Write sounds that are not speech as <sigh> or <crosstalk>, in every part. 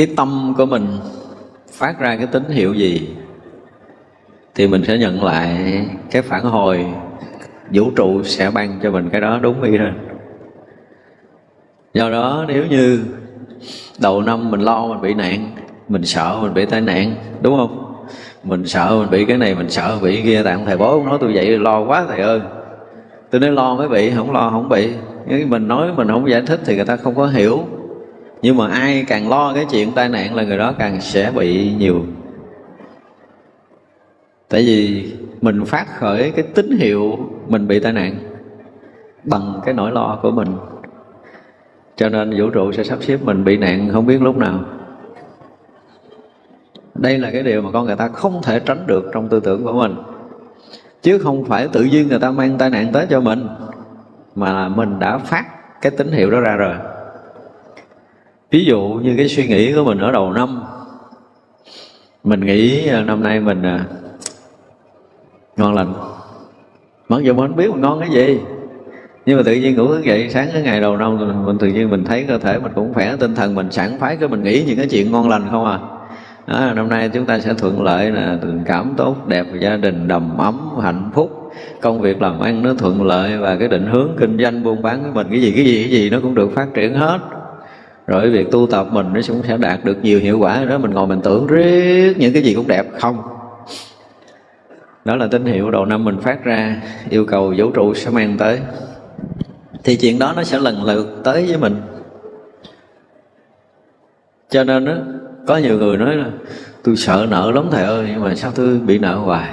cái tâm của mình phát ra cái tín hiệu gì thì mình sẽ nhận lại cái phản hồi. Vũ trụ sẽ ban cho mình cái đó đúng y rồi do đó nếu như đầu năm mình lo mình bị nạn, mình sợ mình bị tai nạn, đúng không? Mình sợ mình bị cái này, mình sợ bị cái kia tạm thầy bố nói tôi vậy, lo quá thầy ơi. Tôi nói lo mới bị, không lo không bị. Nhưng mình nói mình không giải thích thì người ta không có hiểu nhưng mà ai càng lo cái chuyện tai nạn là người đó càng sẽ bị nhiều. Tại vì mình phát khởi cái tín hiệu mình bị tai nạn bằng cái nỗi lo của mình. Cho nên vũ trụ sẽ sắp xếp mình bị nạn không biết lúc nào. Đây là cái điều mà con người ta không thể tránh được trong tư tưởng của mình. Chứ không phải tự nhiên người ta mang tai nạn tới cho mình, mà là mình đã phát cái tín hiệu đó ra rồi ví dụ như cái suy nghĩ của mình ở đầu năm mình nghĩ à, năm nay mình à, ngon lành. Mặc dù mình biết mình ngon cái gì nhưng mà tự nhiên ngủ thức dậy sáng cái ngày đầu năm mình tự nhiên mình thấy cơ thể mình cũng khỏe tinh thần mình sẵn phái cái mình nghĩ những cái chuyện ngon lành không à. Đó, năm nay chúng ta sẽ thuận lợi là tình cảm tốt đẹp gia đình đầm ấm hạnh phúc công việc làm ăn nó thuận lợi và cái định hướng kinh doanh buôn bán của mình cái gì cái gì cái gì nó cũng được phát triển hết rồi việc tu tập mình nó cũng sẽ đạt được nhiều hiệu quả. Đó mình ngồi mình tưởng riết những cái gì cũng đẹp. Không. Đó là tín hiệu đầu năm mình phát ra yêu cầu vũ trụ sẽ mang tới. Thì chuyện đó nó sẽ lần lượt tới với mình. Cho nên đó, có nhiều người nói là tôi sợ nợ lắm thầy ơi nhưng mà sao tôi bị nợ hoài?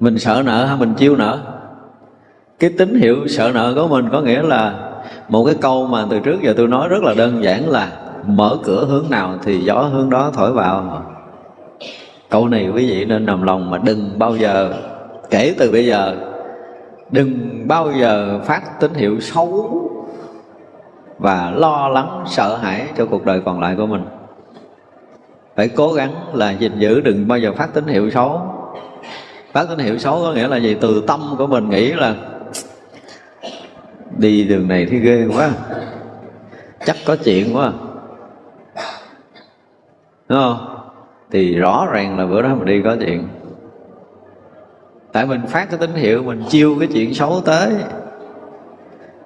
Mình sợ nợ hay mình chiêu nợ. Cái tín hiệu sợ nợ của mình có nghĩa là một cái câu mà từ trước giờ tôi nói rất là đơn giản là mở cửa hướng nào thì gió hướng đó thổi vào. Câu này quý vị nên nằm lòng mà đừng bao giờ, kể từ bây giờ, đừng bao giờ phát tín hiệu xấu và lo lắng, sợ hãi cho cuộc đời còn lại của mình. Phải cố gắng là gìn giữ, đừng bao giờ phát tín hiệu xấu. Phát tín hiệu xấu có nghĩa là gì? Từ tâm của mình nghĩ là đi đường này thì ghê quá. Chắc có chuyện quá. Đúng không? Thì rõ ràng là bữa đó mình đi có chuyện. Tại mình phát cái tín hiệu mình chiêu cái chuyện xấu tới.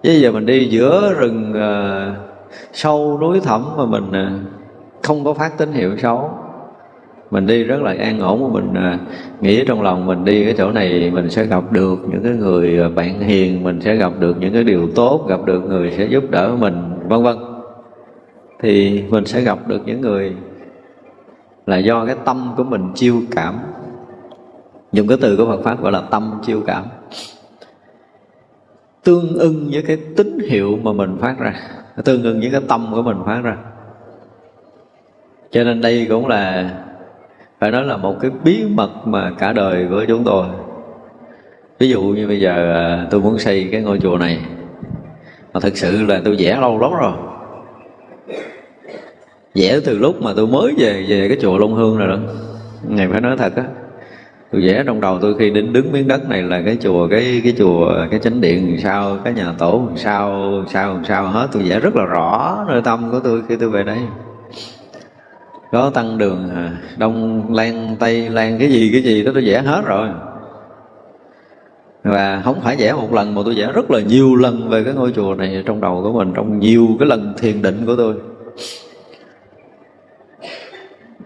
Chứ giờ mình đi giữa rừng uh, sâu núi thẳm mà mình uh, không có phát tín hiệu xấu mình đi rất là an ổn mình à, nghĩ trong lòng mình đi cái chỗ này mình sẽ gặp được những cái người à, bạn hiền mình sẽ gặp được những cái điều tốt gặp được người sẽ giúp đỡ mình vân vân. Thì mình sẽ gặp được những người là do cái tâm của mình chiêu cảm. Dùng cái từ của Phật pháp gọi là tâm chiêu cảm. Tương ưng với cái tín hiệu mà mình phát ra tương ưng với cái tâm của mình phát ra. Cho nên đây cũng là phải nói là một cái bí mật mà cả đời của chúng tôi. Ví dụ như bây giờ à, tôi muốn xây cái ngôi chùa này, mà thực sự là tôi vẽ lâu lắm rồi. Vẽ từ lúc mà tôi mới về về cái chùa Long Hương rồi đó. Ngày phải nói thật á, tôi vẽ trong đầu tôi khi đến đứng miếng đất này là cái chùa, cái cái chùa, cái chánh điện sao, cái nhà tổ sao sao sao hết. Tôi vẽ rất là rõ nơi tâm của tôi khi tôi về đây có tăng đường à, đông, lan, tây, lan, cái gì cái gì đó tôi vẽ hết rồi. Và không phải vẽ một lần mà tôi vẽ rất là nhiều lần về cái ngôi chùa này trong đầu của mình, trong nhiều cái lần thiền định của tôi.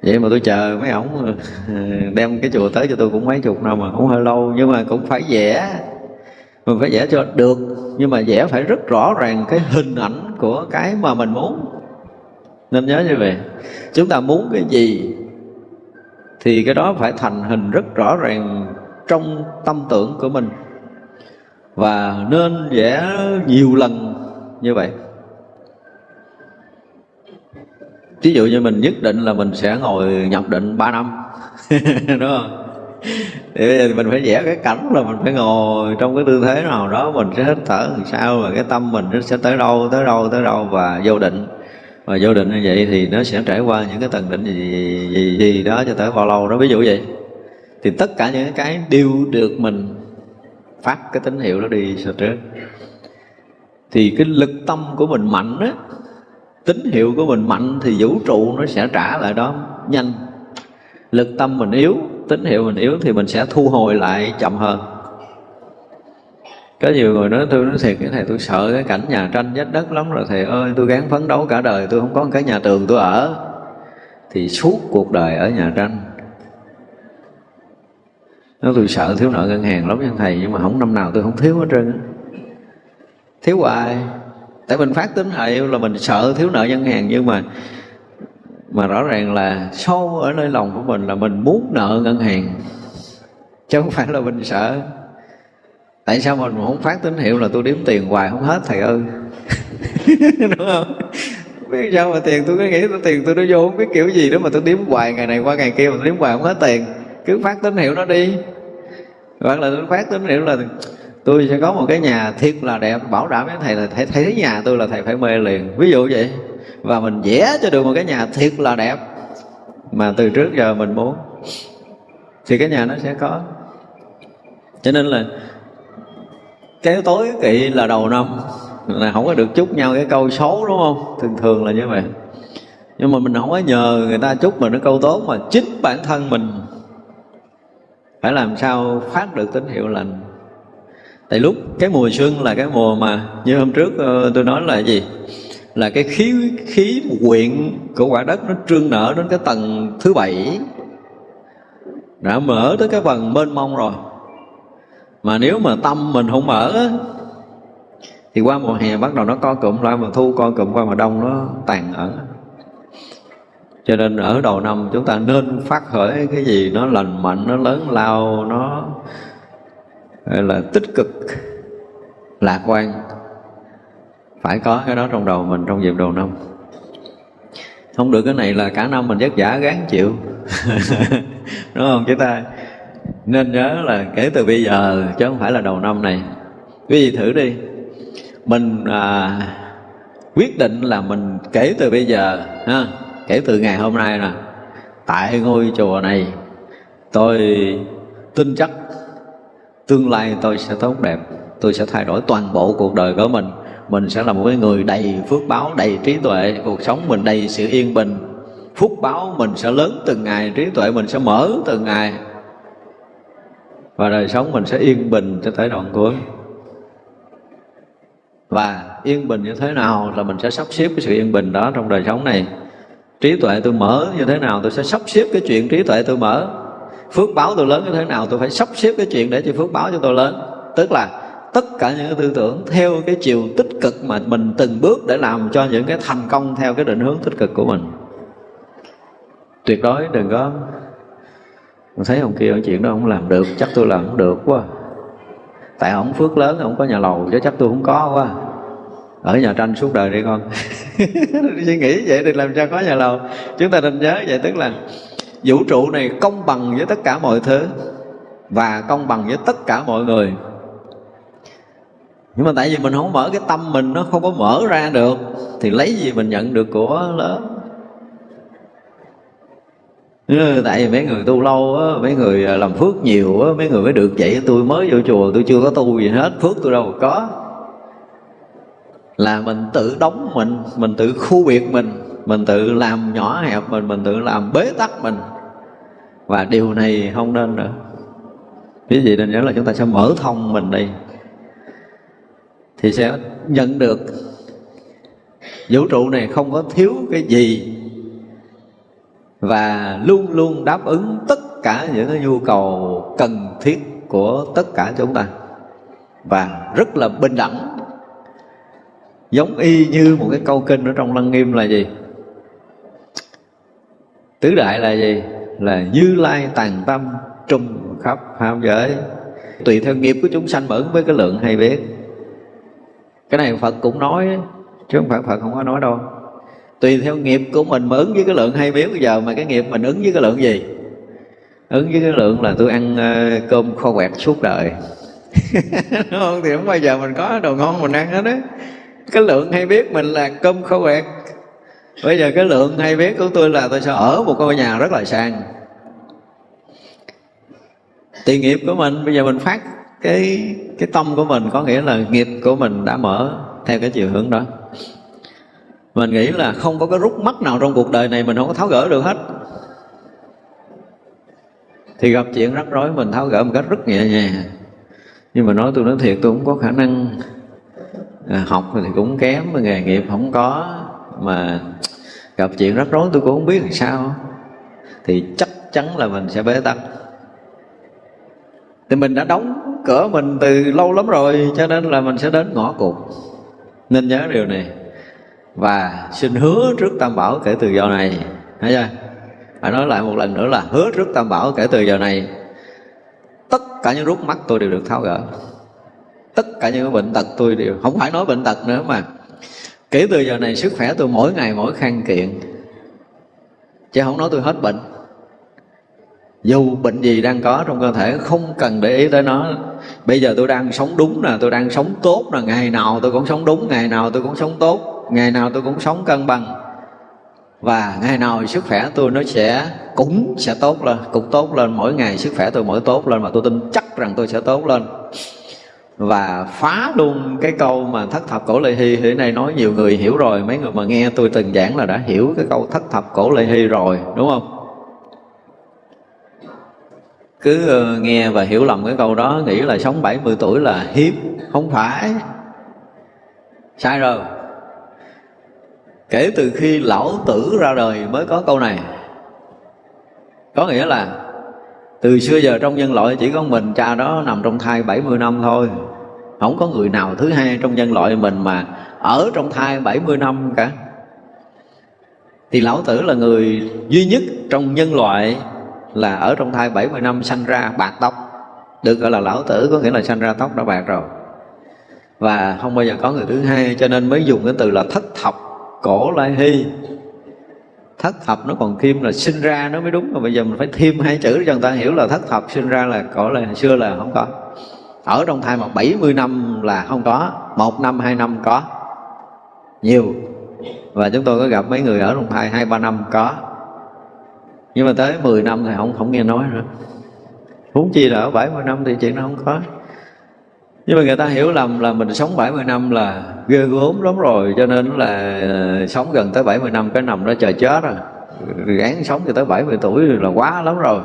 Vậy mà tôi chờ mấy ổng ừ, đem cái chùa tới cho tôi cũng mấy chục năm mà cũng hơi lâu, nhưng mà cũng phải vẽ. Mình phải vẽ cho được, nhưng mà vẽ phải rất rõ ràng cái hình ảnh của cái mà mình muốn nên nhớ như vậy. Chúng ta muốn cái gì thì cái đó phải thành hình rất rõ ràng trong tâm tưởng của mình. Và nên vẽ nhiều lần như vậy. Ví dụ như mình nhất định là mình sẽ ngồi nhập định 3 năm, <laughs> đúng không? Thì mình phải vẽ cái cảnh là mình phải ngồi trong cái tư thế nào đó, mình sẽ hít thở làm sao và cái tâm mình nó sẽ tới đâu tới đâu tới đâu và vô định và vô định như vậy thì nó sẽ trải qua những cái tầng định gì gì, gì, gì đó cho tới bao lâu. Đó ví dụ vậy. Thì tất cả những cái đều được mình phát cái tín hiệu đó đi sau trước thì cái lực tâm của mình mạnh á tín hiệu của mình mạnh thì vũ trụ nó sẽ trả lại đó nhanh. Lực tâm mình yếu tín hiệu mình yếu thì mình sẽ thu hồi lại chậm hơn có nhiều người nói, tôi nói thiệt, cái thầy tôi sợ cái cảnh nhà tranh vách đất lắm rồi thầy ơi, tôi gắng phấn đấu cả đời, tôi không có cái nhà tường tôi ở. Thì suốt cuộc đời ở nhà tranh. Nó tôi sợ thiếu nợ ngân hàng lắm nha thầy, nhưng mà không năm nào tôi không thiếu hết trơn thiếu hoài. Tại mình phát tính hiệu là mình sợ thiếu nợ ngân hàng, nhưng mà mà rõ ràng là sâu ở nơi lòng của mình là mình muốn nợ ngân hàng, chứ không phải là mình sợ tại sao mình không phát tín hiệu là tôi đếm tiền hoài không hết, thầy ơi? <laughs> Đúng không? Biết sao mà tiền tôi cứ nghĩ tôi tiền tôi nó vô, không biết kiểu gì đó mà tôi đếm hoài ngày này qua ngày kia mà tôi đếm hoài không hết tiền. Cứ phát tín hiệu nó đi. Hoặc là tôi phát tín hiệu là tôi sẽ có một cái nhà thiệt là đẹp, bảo đảm với thầy là thầy thấy nhà tôi là thầy phải mê liền. Ví dụ vậy. Và mình vẽ cho được một cái nhà thiệt là đẹp mà từ trước giờ mình muốn, thì cái nhà nó sẽ có. Cho nên là cái tối kỵ là đầu năm. Là không có được chúc nhau cái câu xấu, đúng không? Thường thường là như vậy. Nhưng mà mình không có nhờ người ta chúc mình cái câu tốt mà chính bản thân mình phải làm sao phát được tín hiệu lành. Tại lúc cái mùa xuân là cái mùa mà như hôm trước ờ, tôi nói là gì? Là cái khí khí quyện của quả đất nó trương nở đến cái tầng thứ bảy. Đã mở tới cái phần mênh mông rồi mà nếu mà tâm mình không mở thì qua mùa hè bắt đầu nó co cụm lại, mà thu co cụm qua mùa đông nó tàn ở. Cho nên ở đầu năm chúng ta nên phát khởi cái gì nó lành mạnh, nó lớn lao, nó là, tích cực, lạc quan. Phải có cái đó trong đầu mình trong dịp đầu năm. Không được cái này là cả năm mình vất vả gán chịu. <laughs> Đúng không? Chúng ta nên nhớ là kể từ bây giờ chứ không phải là đầu năm này. Quý vị thử đi. Mình à, quyết định là mình kể từ bây giờ ha, kể từ ngày hôm nay nè. Tại ngôi chùa này tôi tin chắc tương lai tôi sẽ tốt đẹp tôi sẽ thay đổi toàn bộ cuộc đời của mình. Mình sẽ là một cái người đầy phước báo đầy trí tuệ. Cuộc sống mình đầy sự yên bình. Phúc báo mình sẽ lớn từng ngày trí tuệ mình sẽ mở từng ngày và đời sống mình sẽ yên bình cho tới đoạn cuối. Và yên bình như thế nào là mình sẽ sắp xếp cái sự yên bình đó trong đời sống này. Trí tuệ tôi mở như thế nào tôi sẽ sắp xếp cái chuyện trí tuệ tôi mở. Phước báo tôi lớn như thế nào tôi phải sắp xếp cái chuyện để cho phước báo cho tôi lớn. Tức là tất cả những cái tư tưởng theo cái chiều tích cực mà mình từng bước để làm cho những cái thành công theo cái định hướng tích cực của mình. Tuyệt đối đừng có mình thấy ông kia ông chuyện đó không làm được, chắc tôi làm không được quá. Tại ông phước lớn ông có nhà lầu, chứ chắc tôi không có quá. Ở nhà tranh suốt đời đi con. <laughs> Suy nghĩ vậy thì làm sao có nhà lầu? Chúng ta nên nhớ vậy, tức là vũ trụ này công bằng với tất cả mọi thứ và công bằng với tất cả mọi người. Nhưng mà tại vì mình không mở cái tâm mình, nó không có mở ra được, thì lấy gì mình nhận được của lớn? Ừ, tại vì mấy người tu lâu á, mấy người à, làm phước nhiều á, mấy người mới được vậy. Tôi mới vô chùa, tôi chưa có tu gì hết, phước tôi đâu có. Là mình tự đóng mình mình tự khu biệt mình mình tự làm nhỏ hẹp mình mình tự làm bế tắc mình. Và điều này không nên nữa. Cái gì nên nhớ là chúng ta sẽ mở thông mình đi, thì sẽ nhận được. Vũ trụ này không có thiếu cái gì và luôn luôn đáp ứng tất cả những cái nhu cầu cần thiết của tất cả chúng ta. Và rất là bình đẳng. Giống y như một cái câu kinh ở trong lăng nghiêm là gì? Tứ đại là gì? Là như lai tàn tâm trung khắp pháp giới. Tùy theo nghiệp của chúng sanh mở với cái lượng hay biết. Cái này phật cũng nói, chứ không phải phật không có nói đâu tùy theo nghiệp của mình mà ứng với cái lượng hay biết bây giờ mà cái nghiệp mình ứng với cái lượng gì? Ứng với cái lượng là tôi ăn ờ, cơm kho quẹt suốt đời. <laughs> Đúng không? Thì không bao giờ mình có đồ ngon mình ăn hết á. Cái lượng hay biết mình là cơm kho quẹt. Bây giờ cái lượng hay biết của tôi là tôi sẽ ở một ngôi nhà rất là sang tiền nghiệp của mình, bây giờ mình phát cái cái tâm của mình có nghĩa là nghiệp của mình đã mở theo cái chiều hướng đó mình nghĩ là không có cái rút mắt nào trong cuộc đời này mình không có tháo gỡ được hết. Thì gặp chuyện rắc rối mình tháo gỡ một cách rất nhẹ nhàng. Nhưng mà nói tôi nói thiệt tôi cũng có khả năng à, học thì cũng kém nghề nghiệp không có. Mà gặp chuyện rắc rối tôi cũng không biết làm sao. Thì chắc chắn là mình sẽ bế tắc. Thì mình đã đóng cửa mình từ lâu lắm rồi cho nên là mình sẽ đến ngõ cụt. Nên nhớ điều này và xin hứa trước tam bảo kể từ giờ này. Thấy chưa? Phải nói lại một lần nữa là hứa trước tam bảo kể từ giờ này. Tất cả những rút mắt tôi đều được tháo gỡ. Tất cả những bệnh tật tôi đều không phải nói bệnh tật nữa mà. Kể từ giờ này sức khỏe tôi mỗi ngày mỗi khăn kiện. Chứ không nói tôi hết bệnh. Dù bệnh gì đang có trong cơ thể, không cần để ý tới nó. Bây giờ tôi đang sống đúng nè, tôi đang sống tốt nè. Ngày nào tôi cũng sống đúng, ngày nào tôi cũng sống tốt ngày nào tôi cũng sống cân bằng. Và ngày nào sức khỏe tôi nó sẽ cũng sẽ tốt lên, cũng tốt lên. Mỗi ngày sức khỏe tôi mỗi tốt lên mà tôi tin chắc rằng tôi sẽ tốt lên. Và phá luôn cái câu mà thất thập cổ lê hy hiện nay nói nhiều người hiểu rồi, mấy người mà nghe tôi từng giảng là đã hiểu cái câu thất thập cổ lê hy rồi, đúng không? Cứ ờ, nghe và hiểu lầm cái câu đó, nghĩ là sống 70 tuổi là hiếm, không phải. Sai rồi kể từ khi lão tử ra đời mới có câu này. Có nghĩa là, từ xưa giờ trong nhân loại chỉ có mình cha đó nằm trong thai 70 năm thôi. Không có người nào thứ hai trong nhân loại mình mà ở trong thai 70 năm cả. Thì lão tử là người duy nhất trong nhân loại là ở trong thai 70 năm sanh ra bạc tóc. Được gọi là lão tử, có nghĩa là sanh ra tóc đã bạc rồi. Và không bao giờ có người thứ hai, cho nên mới dùng cái từ là thất thập cổ lai hy. Thất thập nó còn thêm là sinh ra nó mới đúng. Mà bây giờ mình phải thêm hai chữ cho người ta hiểu là thất thập sinh ra là cổ là xưa là không có. Ở trong thai mà 70 năm là không có, một năm, hai năm có. Nhiều. Và chúng tôi có gặp mấy người ở trong thai hai, ba năm có. Nhưng mà tới 10 năm thì không không nghe nói nữa. Huống chi là ở 70 năm thì chuyện nó không có. Nhưng mà người ta hiểu lầm là mình sống 70 năm là ghê gốm lắm rồi, cho nên là ờ, sống gần tới 70 năm cái nằm đó chờ chết à. rồi gán sống cho tới 70 tuổi là quá lắm rồi.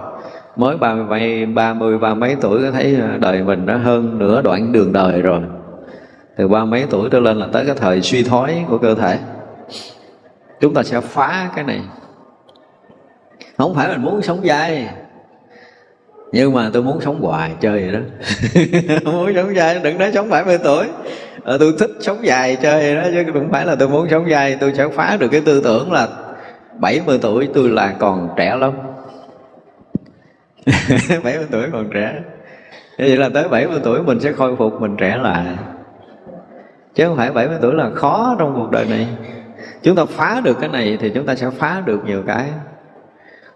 Mới ba mươi ba mươi, ba mấy tuổi có thấy ờ, đời mình đã hơn nửa đoạn đường đời rồi. Từ ba mấy tuổi trở lên là tới cái thời suy thoái của cơ thể. Chúng ta sẽ phá cái này. Không phải mình muốn sống dai, nhưng mà tôi muốn sống hoài chơi vậy đó. <laughs> Muốn sống dài đừng nói sống 70 tuổi à, tôi thích sống dài chơi đó chứ không phải là tôi muốn sống dài. Tôi sẽ phá được cái tư tưởng là 70 tuổi tôi là còn trẻ lắm. <laughs> 70 tuổi còn trẻ. Vậy là tới 70 tuổi mình sẽ khôi phục mình trẻ lại. Chứ không phải 70 tuổi là khó trong cuộc đời này. Chúng ta phá được cái này thì chúng ta sẽ phá được nhiều cái.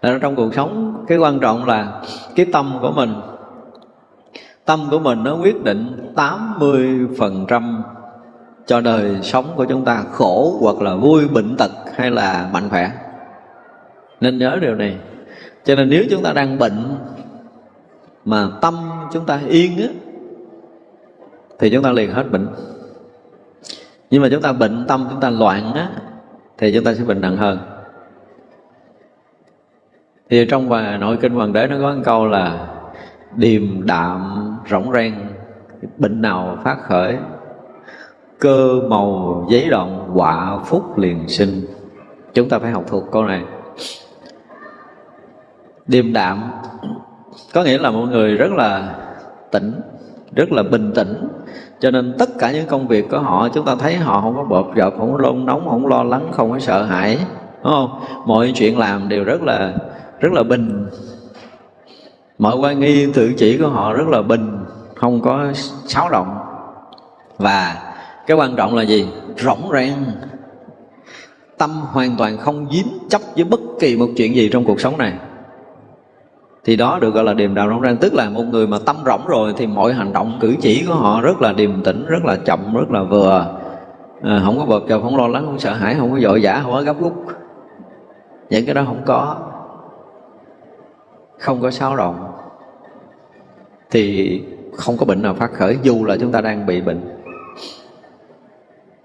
Là trong cuộc sống cái quan trọng là cái tâm của mình tâm của mình nó quyết định 80% cho đời sống của chúng ta, khổ hoặc là vui, bệnh tật hay là mạnh khỏe. Nên nhớ điều này. Cho nên nếu chúng ta đang bệnh mà tâm chúng ta yên á, thì chúng ta liền hết bệnh. Nhưng mà chúng ta bệnh tâm, chúng ta loạn á, thì chúng ta sẽ bệnh nặng hơn. Thì trong bài nội kinh hoàng đế nó có một câu là điềm đạm rỗng rang, bệnh nào phát khởi, cơ màu giấy động quả phúc liền sinh. Chúng ta phải học thuộc câu này. Điềm đạm, có nghĩa là mọi người rất là tỉnh, rất là bình tĩnh. Cho nên tất cả những công việc của họ, chúng ta thấy họ không có bộp dập không có lôn nóng, không lo lắng, không có sợ hãi, đúng không? Mọi chuyện làm đều rất là rất là bình. Mọi quan nghi tự chỉ của họ rất là bình không có xáo động và cái quan trọng là gì? Rỗng rang tâm hoàn toàn không dính chấp với bất kỳ một chuyện gì trong cuộc sống này. Thì đó được gọi là điềm đạo rỗng rang tức là một người mà tâm rỗng rồi thì mọi hành động cử chỉ của họ rất là điềm tĩnh rất là chậm rất là vừa. À, không có bợp chợp không lo lắng không sợ hãi không có vội vã không có gấp rút những cái đó không có. Không có xáo động thì không có bệnh nào phát khởi, dù là chúng ta đang bị bệnh.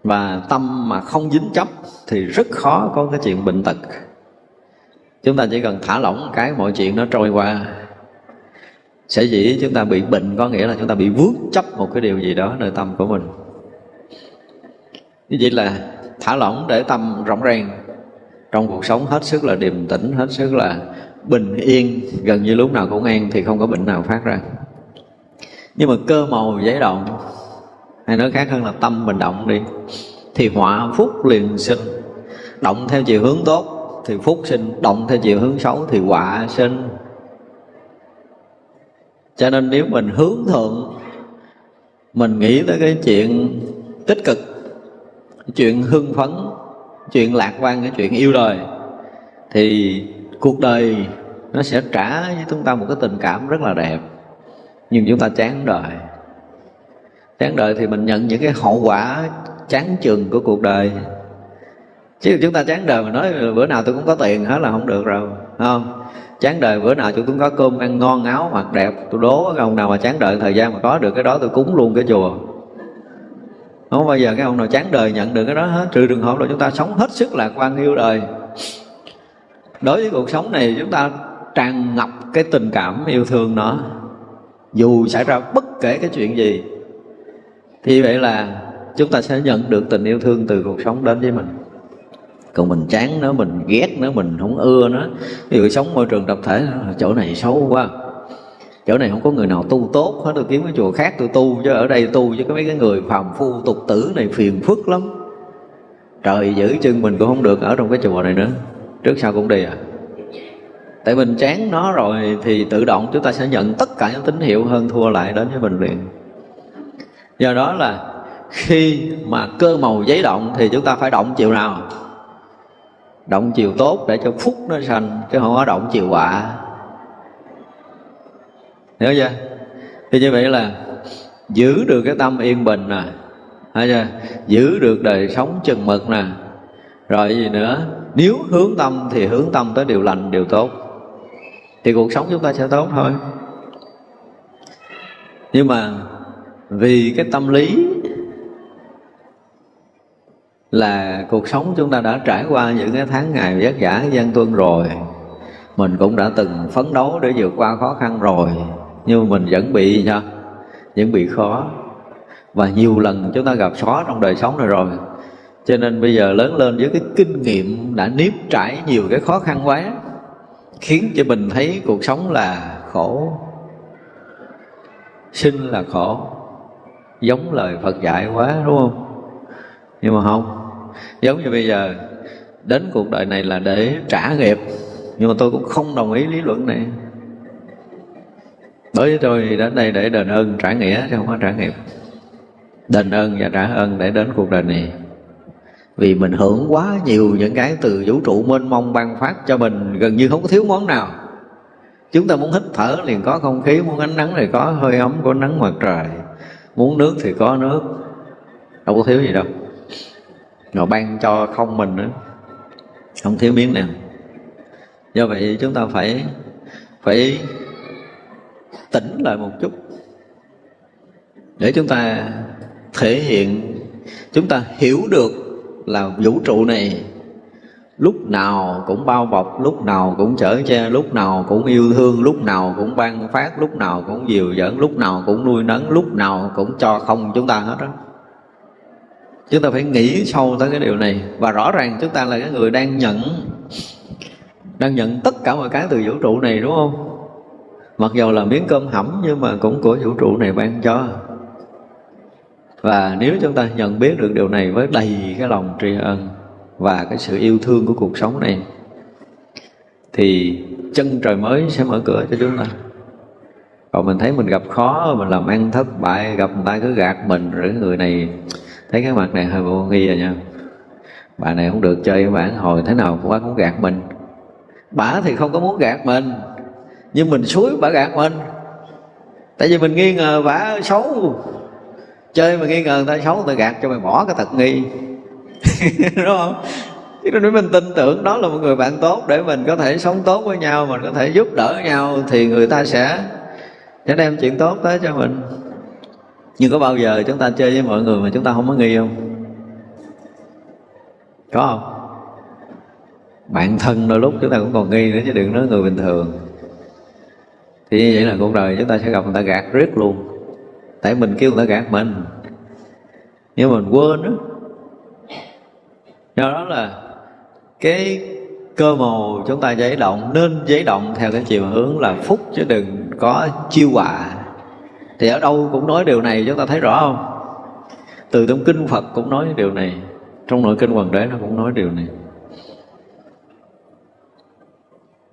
Và tâm mà không dính chấp thì rất khó có cái chuyện bệnh tật. Chúng ta chỉ cần thả lỏng cái mọi chuyện nó trôi qua. Sẽ dĩ chúng ta bị bệnh, có nghĩa là chúng ta bị vướng chấp một cái điều gì đó nơi tâm của mình. Như vậy là thả lỏng để tâm rộng ràng. Trong cuộc sống hết sức là điềm tĩnh, hết sức là bình yên, gần như lúc nào cũng an thì không có bệnh nào phát ra nhưng mà cơ màu giấy động. Hay nói khác hơn là tâm mình động đi. Thì họa phúc liền sinh. Động theo chiều hướng tốt, thì phúc sinh. Động theo chiều hướng xấu, thì họa sinh. Cho nên nếu mình hướng thượng, mình nghĩ tới cái chuyện tích cực, chuyện hưng phấn, chuyện lạc quan, cái chuyện yêu đời, thì cuộc đời nó sẽ trả với chúng ta một cái tình cảm rất là đẹp nhưng chúng ta chán đời. Chán đời thì mình nhận những cái hậu quả chán chừng của cuộc đời. Chứ chúng ta chán đời mà nói bữa nào tôi cũng có tiền, hết là không được rồi không? Chán đời bữa nào tôi cũng có cơm ăn ngon, áo mặc đẹp, tôi đố cái ông nào mà chán đời thời gian mà có được cái đó tôi cúng luôn cái chùa. Không bao giờ cái ông nào chán đời nhận được cái đó hết, trừ trường hợp là chúng ta sống hết sức lạc quan yêu đời. Đối với cuộc sống này chúng ta tràn ngập cái tình cảm yêu thương nó dù xảy ra bất kể cái chuyện gì, thì vậy là chúng ta sẽ nhận được tình yêu thương từ cuộc sống đến với mình. Còn mình chán nó, mình ghét nó, mình không ưa nó. Ví dụ sống môi trường tập thể, chỗ này xấu quá. Chỗ này không có người nào tu tốt hết, tôi kiếm cái chùa khác tôi tu, chứ ở đây tu chứ có mấy cái người phàm phu, tục tử này phiền phức lắm. Trời giữ chân mình cũng không được ở trong cái chùa này nữa. Trước sau cũng đi à tại mình chán nó rồi thì tự động chúng ta sẽ nhận tất cả những tín hiệu hơn thua lại đến với mình liền do đó là khi mà cơ màu giấy động thì chúng ta phải động chiều nào? Động chiều tốt để cho phúc nó sanh, chứ không có động chiều họa hiểu chưa? Thì như vậy là giữ được cái tâm yên bình nè thấy chưa? Giữ được đời sống chừng mực nè. Rồi gì nữa? Nếu hướng tâm thì hướng tâm tới điều lành, điều tốt thì cuộc sống chúng ta sẽ tốt thôi. Nhưng mà vì cái tâm lý là cuộc sống chúng ta đã trải qua những cái tháng ngày vất vả, gian tuân rồi, mình cũng đã từng phấn đấu để vượt qua khó khăn rồi, nhưng mà mình vẫn bị sao? Vẫn bị khó. Và nhiều lần chúng ta gặp khó trong đời sống này rồi. Cho nên bây giờ lớn lên với cái kinh nghiệm đã nếp trải nhiều cái khó khăn quá khiến cho mình thấy cuộc sống là khổ, sinh là khổ, giống lời Phật dạy quá, đúng không? Nhưng mà không, giống như bây giờ, đến cuộc đời này là để trả nghiệp, nhưng mà tôi cũng không đồng ý lý luận này. Đối với tôi đến đây để đền ơn trả nghĩa, chứ không có trả nghiệp. Đền ơn và trả ơn để đến cuộc đời này vì mình hưởng quá nhiều những cái từ vũ trụ mênh mông ban phát cho mình, gần như không có thiếu món nào. Chúng ta muốn hít thở liền có không khí, muốn ánh nắng thì có, hơi ấm của nắng mặt trời. Muốn nước thì có nước. Đâu có thiếu gì đâu. Rồi ban cho không mình nữa. Không thiếu miếng nào. Do vậy chúng ta phải phải tỉnh lại một chút. Để chúng ta thể hiện, chúng ta hiểu được là vũ trụ này. Lúc nào cũng bao bọc, lúc nào cũng chở che, lúc nào cũng yêu thương, lúc nào cũng ban phát, lúc nào cũng dìu dẫn lúc nào cũng nuôi nấng, lúc nào cũng cho không chúng ta hết đó chúng ta phải nghĩ sâu tới cái điều này. Và rõ ràng chúng ta là cái người đang nhận đang nhận tất cả mọi cái từ vũ trụ này, đúng không? Mặc dù là miếng cơm hẩm nhưng mà cũng của vũ trụ này ban cho và nếu chúng ta nhận biết được điều này với đầy cái lòng tri ân và cái sự yêu thương của cuộc sống này, thì chân trời mới sẽ mở cửa cho chúng ta. Còn mình thấy mình gặp khó, mình làm ăn thất bại, gặp người ta cứ gạt mình, rồi người này thấy cái mặt này hơi vô nghi rồi nha. Bà này không được chơi với bạn hồi thế nào quá cũng gạt mình. Bà thì không có muốn gạt mình, nhưng mình suối bà gạt mình. Tại vì mình nghi ngờ bà xấu chơi mà nghi ngờ người ta xấu, người ta gạt cho mày bỏ cái tật nghi. <laughs> Đúng không? Chứ nếu mình tin tưởng đó là một người bạn tốt, để mình có thể sống tốt với nhau, mình có thể giúp đỡ nhau, thì người ta sẽ sẽ đem chuyện tốt tới cho mình. Nhưng có bao giờ chúng ta chơi với mọi người mà chúng ta không có nghi không? Có không? Bạn thân đôi lúc chúng ta cũng còn nghi nữa chứ đừng nói người bình thường. Thì như vậy là cuộc đời chúng ta sẽ gặp người ta gạt riết luôn tại mình kêu người ta gạt mình. Nhưng mình quên đó do đó là cái cơ màu chúng ta giấy động nên giấy động theo cái chiều hướng là phúc chứ đừng có chiêu họa. Thì ở đâu cũng nói điều này, chúng ta thấy rõ không? Từ trong kinh phật cũng nói điều này. Trong nội kinh hoàng đế nó cũng nói điều này.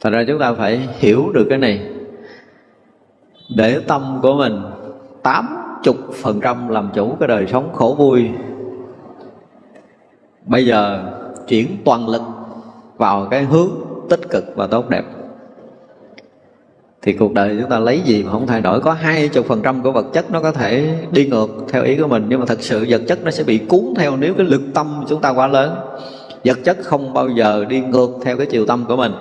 Thật ra chúng ta phải hiểu được cái này. Để tâm của mình tám chục phần trăm làm chủ cái đời sống khổ vui. Bây giờ chuyển toàn lực vào cái hướng tích cực và tốt đẹp. Thì cuộc đời chúng ta lấy gì mà không thay đổi? Có hai chục phần trăm của vật chất nó có thể đi ngược theo ý của mình, nhưng mà thật sự vật chất nó sẽ bị cuốn theo nếu cái lực tâm chúng ta quá lớn. Vật chất không bao giờ đi ngược theo cái chiều tâm của mình.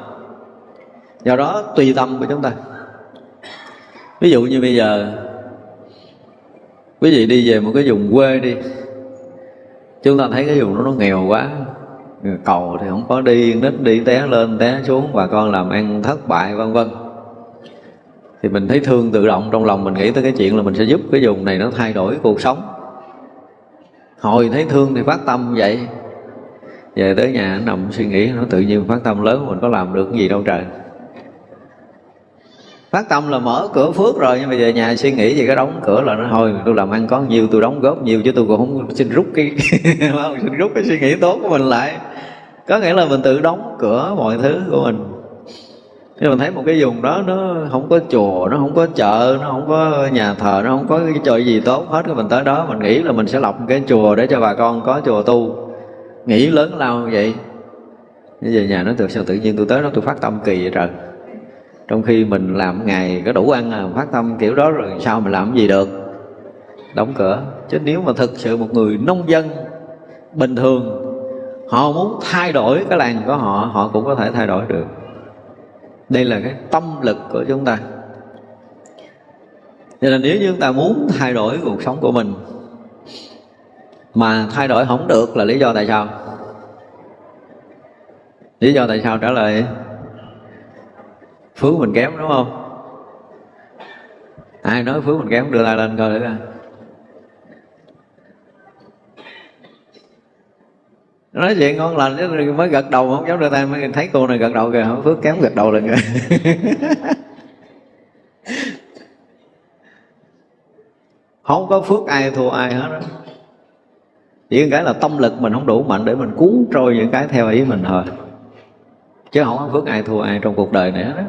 Do đó tùy tâm của chúng ta. Ví dụ như bây giờ quý vị đi về một cái vùng quê đi. Chúng ta thấy cái vùng đó nó nghèo quá. Cầu thì không có đi, nít đi, té lên, té xuống, bà con làm ăn thất bại, vân vân. Thì mình thấy thương tự động, trong lòng mình nghĩ tới cái chuyện là mình sẽ giúp cái vùng này nó thay đổi cuộc sống. Hồi thấy thương thì phát tâm vậy. Về tới nhà nằm suy nghĩ, nó tự nhiên phát tâm lớn, mình có làm được cái gì đâu trời phát tâm là mở cửa phước rồi, nhưng mà về nhà suy nghĩ gì cái đóng cửa là nó, thôi, tôi làm ăn có nhiều, tôi đóng góp nhiều, chứ tôi cũng không xin rút cái <laughs> xin rút cái suy nghĩ tốt của mình lại. Có nghĩa là mình tự đóng cửa mọi thứ của mình. Nhưng mình thấy một cái vùng đó nó không có chùa, nó không có chợ, nó không có nhà thờ, nó không có cái trò gì tốt hết. Cái mình tới đó, mình nghĩ là mình sẽ lập cái chùa để cho bà con có chùa tu. Nghĩ lớn lao như vậy. Bây giờ nhà nó tự sao tự nhiên, tôi tới đó tôi phát tâm kỳ vậy trời trong khi mình làm ngày có đủ ăn à phát tâm kiểu đó rồi sao mình làm gì được? Đóng cửa. Chứ nếu mà thực sự một người nông dân bình thường, họ muốn thay đổi cái làng của họ họ cũng có thể thay đổi được. Đây là cái tâm lực của chúng ta. Nên là nếu như chúng ta muốn thay đổi cuộc sống của mình, mà thay đổi không được là lý do tại sao? Lý do tại sao trả lời? Phước mình kém, đúng không? Ai nói phước mình kém đưa tay lên coi thử coi. Nói chuyện ngon lành chứ, mới gật đầu không dám đưa tay, mới thấy cô này gật đầu kìa không phước kém gật đầu lên kìa. <laughs> Không có phước ai thua ai hết đó chỉ cái là tâm lực mình không đủ mạnh để mình cuốn trôi những cái theo ý mình thôi. Chứ không có phước ai thua ai trong cuộc đời này hết đó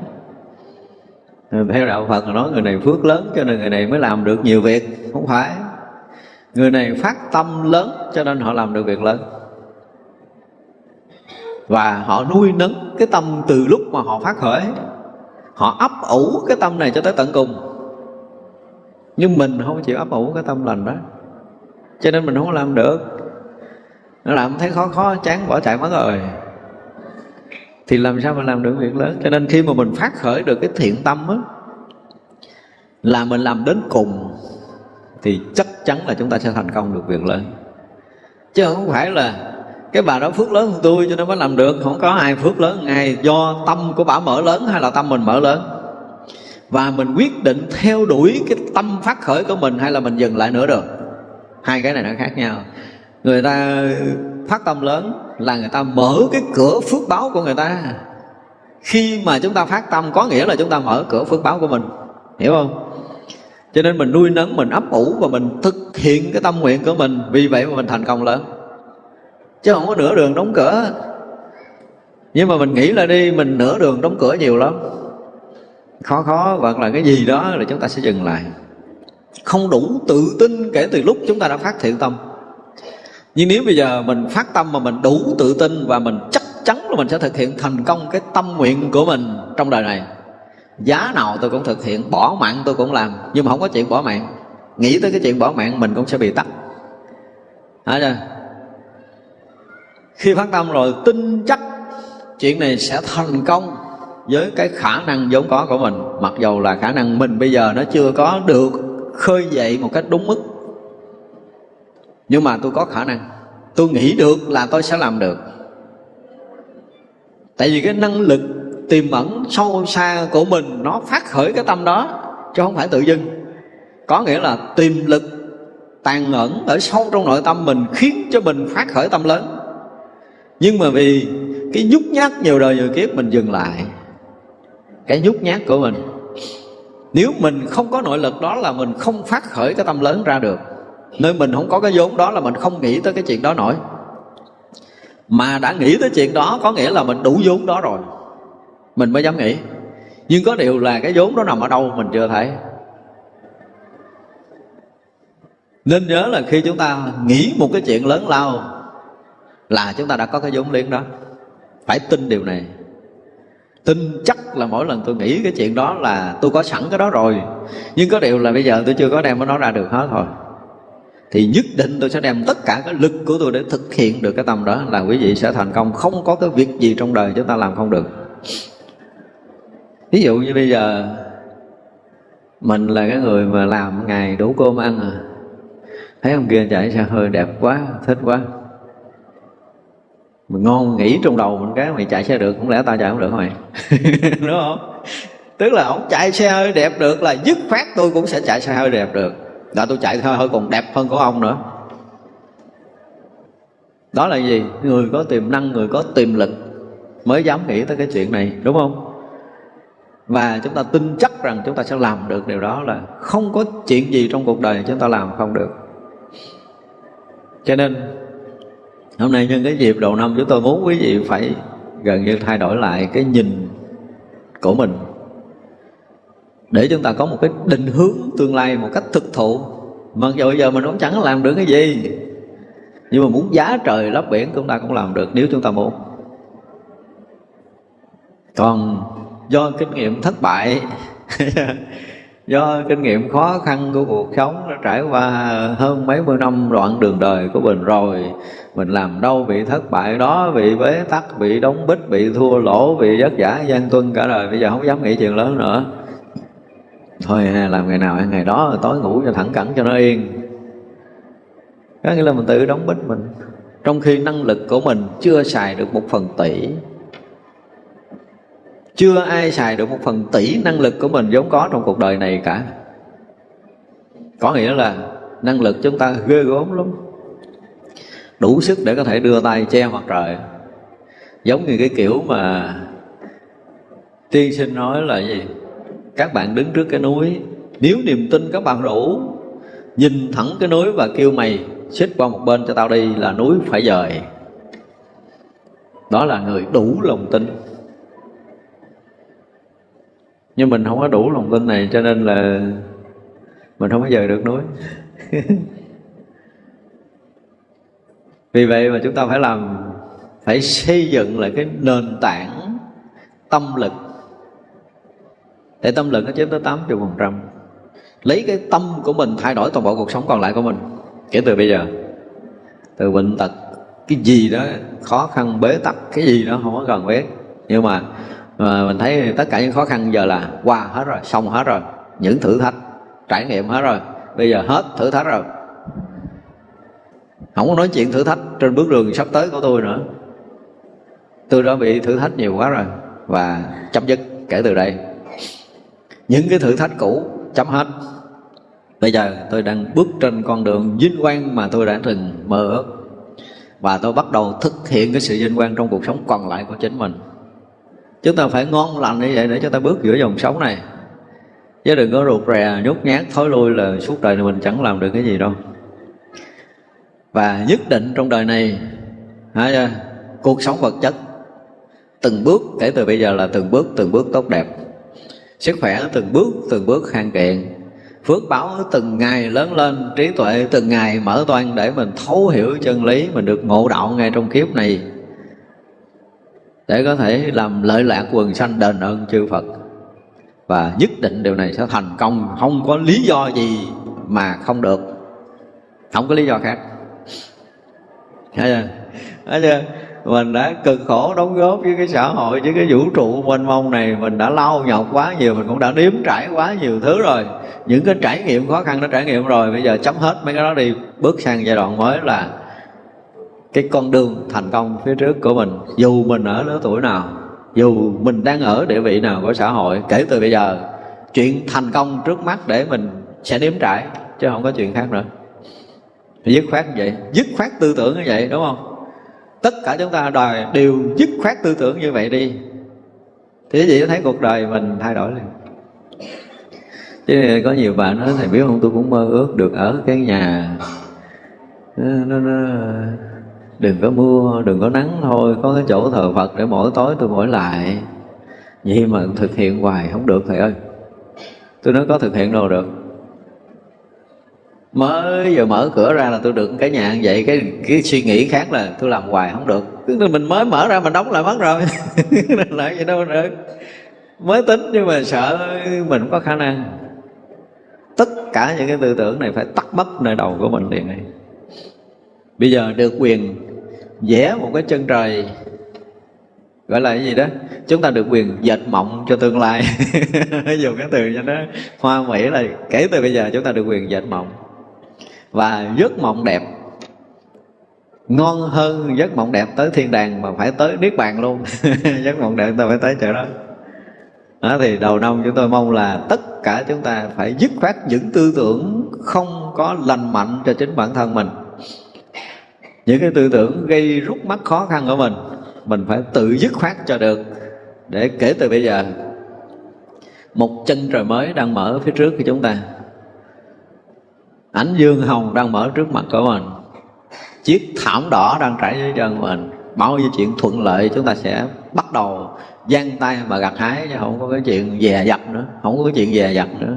theo đạo phật là nói, người này phước lớn cho nên người này mới làm được nhiều việc. Không phải. Người này phát tâm lớn cho nên họ làm được việc lớn. Và họ nuôi nấng cái tâm từ lúc mà họ phát khởi. Họ ấp ủ cái tâm này cho tới tận cùng. Nhưng mình không chịu ấp ủ cái tâm lành đó. Cho nên mình không làm được. Nó làm thấy khó khó, chán, bỏ chạy mất rồi thì làm sao mà làm được việc lớn? Cho nên khi mà mình phát khởi được cái thiện tâm á, là mình làm đến cùng, thì chắc chắn là chúng ta sẽ thành công được việc lớn. Chứ không phải là cái bà đó phước lớn hơn tôi cho nên mới làm được. Không có ai phước lớn ai. Do tâm của bà mở lớn hay là tâm mình mở lớn? Và mình quyết định theo đuổi cái tâm phát khởi của mình hay là mình dừng lại nữa được hai cái này nó khác nhau. Người ta phát tâm lớn là người ta mở cái cửa phước báo của người ta. Khi mà chúng ta phát tâm, có nghĩa là chúng ta mở cửa phước báo của mình. Hiểu không? Cho nên mình nuôi nấng, mình ấp ủ và mình thực hiện cái tâm nguyện của mình. Vì vậy mà mình thành công lớn. Chứ không có nửa đường đóng cửa. Nhưng mà mình nghĩ là đi, mình nửa đường đóng cửa nhiều lắm. Khó khó, hoặc là cái gì đó là chúng ta sẽ dừng lại. Không đủ tự tin kể từ lúc chúng ta đã phát thiện tâm nhưng nếu bây giờ mình phát tâm mà mình đủ tự tin và mình chắc chắn là mình sẽ thực hiện thành công cái tâm nguyện của mình trong đời này, giá nào tôi cũng thực hiện, bỏ mạng tôi cũng làm. Nhưng mà không có chuyện bỏ mạng, nghĩ tới cái chuyện bỏ mạng mình cũng sẽ bị tắt. Thấy chưa? khi phát tâm rồi, tin chắc chuyện này sẽ thành công với cái khả năng vốn có của mình. Mặc dầu là khả năng mình bây giờ nó chưa có được khơi dậy một cách đúng mức nhưng mà tôi có khả năng. Tôi nghĩ được là tôi sẽ làm được. Tại vì cái năng lực tiềm ẩn sâu xa của mình, nó phát khởi cái tâm đó, chứ không phải tự dưng. Có nghĩa là tiềm lực tàn ẩn ở sâu trong nội tâm mình khiến cho mình phát khởi tâm lớn. Nhưng mà vì cái nhút nhát nhiều đời nhiều kiếp mình dừng lại, cái nhút nhát của mình, nếu mình không có nội lực đó là mình không phát khởi cái tâm lớn ra được nơi mình không có cái vốn đó là mình không nghĩ tới cái chuyện đó nổi. Mà đã nghĩ tới chuyện đó, có nghĩa là mình đủ vốn đó rồi. Mình mới dám nghĩ. Nhưng có điều là cái vốn đó nằm ở đâu, mình chưa thấy. Nên nhớ là khi chúng ta nghĩ một cái chuyện lớn lao, là chúng ta đã có cái vốn liếng đó. Phải tin điều này. Tin chắc là mỗi lần tôi nghĩ cái chuyện đó là tôi có sẵn cái đó rồi. Nhưng có điều là bây giờ tôi chưa có đem nó ra được hết thôi thì nhất định tôi sẽ đem tất cả cái lực của tôi để thực hiện được cái tâm đó là quý vị sẽ thành công. Không có cái việc gì trong đời chúng ta làm không được. Ví dụ như bây giờ, mình là cái người mà làm ngày đủ cơm ăn à. Thấy ông kia chạy xe hơi đẹp quá, thích quá. Mình ngon nghĩ trong đầu mình cái mày chạy xe được cũng lẽ tao chạy không được mày? <laughs> Đúng không? Tức là ông chạy xe hơi đẹp được là dứt khoát tôi cũng sẽ chạy xe hơi đẹp được đã tôi chạy thôi, hơi còn đẹp hơn của ông nữa. Đó là gì? Người có tiềm năng, người có tiềm lực mới dám nghĩ tới cái chuyện này, đúng không? Và chúng ta tin chắc rằng chúng ta sẽ làm được điều đó là không có chuyện gì trong cuộc đời chúng ta làm không được. Cho nên, hôm nay nhân cái dịp đầu năm chúng tôi muốn quý vị phải gần như thay đổi lại cái nhìn của mình để chúng ta có một cái định hướng tương lai một cách thực thụ. Mặc dù bây giờ mình cũng chẳng làm được cái gì, nhưng mà muốn giá trời lấp biển chúng ta cũng làm được, nếu chúng ta muốn. Còn do kinh nghiệm thất bại, <laughs> do kinh nghiệm khó khăn của cuộc sống đã trải qua hơn mấy mươi năm đoạn đường đời của mình rồi, mình làm đâu bị thất bại đó, bị bế tắc, bị đóng bích, bị thua lỗ, bị vất vả gian tuân cả đời. Bây giờ không dám nghĩ chuyện lớn nữa thôi làm ngày nào ăn ngày đó, tối ngủ cho thẳng cẳng cho nó yên. Có nghĩa là mình tự đóng bích mình. Trong khi năng lực của mình chưa xài được một phần tỷ, chưa ai xài được một phần tỷ năng lực của mình vốn có trong cuộc đời này cả. Có nghĩa là năng lực chúng ta ghê gớm lắm. Đủ sức để có thể đưa tay che mặt trời. Giống như cái kiểu mà tiên sinh nói là gì? Các bạn đứng trước cái núi. Nếu niềm tin các bạn đủ nhìn thẳng cái núi và kêu mày, xích qua một bên cho tao đi, là núi phải dời. Đó là người đủ lòng tin. Nhưng mình không có đủ lòng tin này, cho nên là mình không có dời được núi. <laughs> Vì vậy mà chúng ta phải làm, phải xây dựng lại cái nền tảng tâm lực để tâm lực nó chiếm tới 80 phần trăm. Lấy cái tâm của mình thay đổi toàn bộ cuộc sống còn lại của mình. Kể từ bây giờ, từ bệnh tật, cái gì đó, khó khăn, bế tắc, cái gì đó không có cần biết. Nhưng mà mà mình thấy tất cả những khó khăn giờ là qua hết rồi, xong hết rồi. Những thử thách, trải nghiệm hết rồi. Bây giờ hết thử thách rồi. Không có nói chuyện thử thách trên bước đường sắp tới của tôi nữa. Tôi đã bị thử thách nhiều quá rồi và chấm dứt kể từ đây những cái thử thách cũ chấm hết. Bây giờ tôi đang bước trên con đường vinh quang mà tôi đã từng mơ ước. Và tôi bắt đầu thực hiện cái sự vinh quang trong cuộc sống còn lại của chính mình. Chúng ta phải ngon lành như vậy để chúng ta bước giữa dòng sống này. Chứ đừng có rụt rè nhút nhát thối lui là suốt đời này mình chẳng làm được cái gì đâu. Và nhất định trong đời này hả, cuộc sống vật chất từng bước kể từ bây giờ là từng bước từng bước tốt đẹp sức khỏe từng bước từng bước khang kiện phước báo từng ngày lớn lên, trí tuệ từng ngày mở toan để mình thấu hiểu chân lý, mình được ngộ đạo ngay trong kiếp này. Để có thể làm lợi lạc quần sanh đền ơn chư Phật. Và nhất định điều này sẽ thành công. Không có lý do gì mà không được. Không có lý do khác. Thấy chưa? Thấy chưa? Mình đã cực khổ đóng góp với cái xã hội, với cái vũ trụ mênh mông này. Mình đã lau nhọc quá nhiều, mình cũng đã nếm trải quá nhiều thứ rồi. Những cái trải nghiệm khó khăn đã trải nghiệm rồi. Bây giờ chấm hết mấy cái đó đi. Bước sang giai đoạn mới là cái con đường thành công phía trước của mình. Dù mình ở lứa tuổi nào, dù mình đang ở địa vị nào của xã hội, kể từ bây giờ, chuyện thành công trước mắt để mình sẽ nếm trải, chứ không có chuyện khác nữa. Dứt khoát như vậy. Dứt khoát tư tưởng như vậy, đúng không? Tất cả chúng ta đòi đều dứt khoát tư tưởng như vậy đi. Thì vậy thấy cuộc đời mình thay đổi liền. Chứ có nhiều bạn nói thầy biết không? Tôi cũng mơ ước được ở cái nhà. Nó, nó, đừng có mưa đừng có nắng thôi có cái chỗ thờ phật để mỗi tối tôi mỗi lại. Vậy mà thực hiện hoài không được thầy ơi. Tôi nói có thực hiện đâu được mới giờ mở cửa ra là tôi được cái nhà như vậy, cái cái suy nghĩ khác là tôi làm hoài không được. Mình mới mở ra mình đóng lại mất rồi. <laughs> Lại vậy đâu được. Mới tính nhưng mà sợ mình không có khả năng. Tất cả những cái tư tưởng này phải tắt mất nơi đầu của mình liền này bây giờ được quyền vẽ một cái chân trời, gọi là cái gì đó. Chúng ta được quyền dệt mộng cho tương lai. <laughs> Dùng cái từ cho nó hoa mỹ là kể từ bây giờ chúng ta được quyền dệt mộng và giấc mộng đẹp. Ngon hơn giấc mộng đẹp tới thiên đàng mà phải tới niết bàn luôn. <laughs> Giấc mộng đẹp ta phải tới chỗ đó. Đó thì đầu năm chúng tôi mong là tất cả chúng ta phải dứt khoát những tư tưởng không có lành mạnh cho chính bản thân mình. Những cái tư tưởng gây rút mắt khó khăn của mình mình phải tự dứt khoát cho được. Để kể từ bây giờ, một chân trời mới đang mở phía trước của chúng ta ánh dương hồng đang mở trước mặt của mình. Chiếc thảm đỏ đang trải dưới chân mình. Bao nhiêu chuyện thuận lợi, chúng ta sẽ bắt đầu giang tay mà gặt hái chứ không có cái chuyện dè dặt nữa. Không có cái chuyện dè dặt nữa.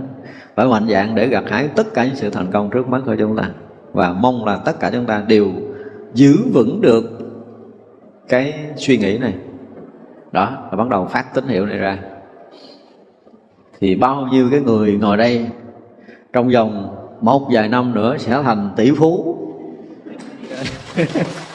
Phải mạnh dạng để gặt hái tất cả những sự thành công trước mắt của chúng ta. Và mong là tất cả chúng ta đều giữ vững được cái suy nghĩ này. Đó là bắt đầu phát tín hiệu này ra. Thì bao nhiêu cái người ngồi đây trong vòng một vài năm nữa sẽ thành tỷ phú. <laughs>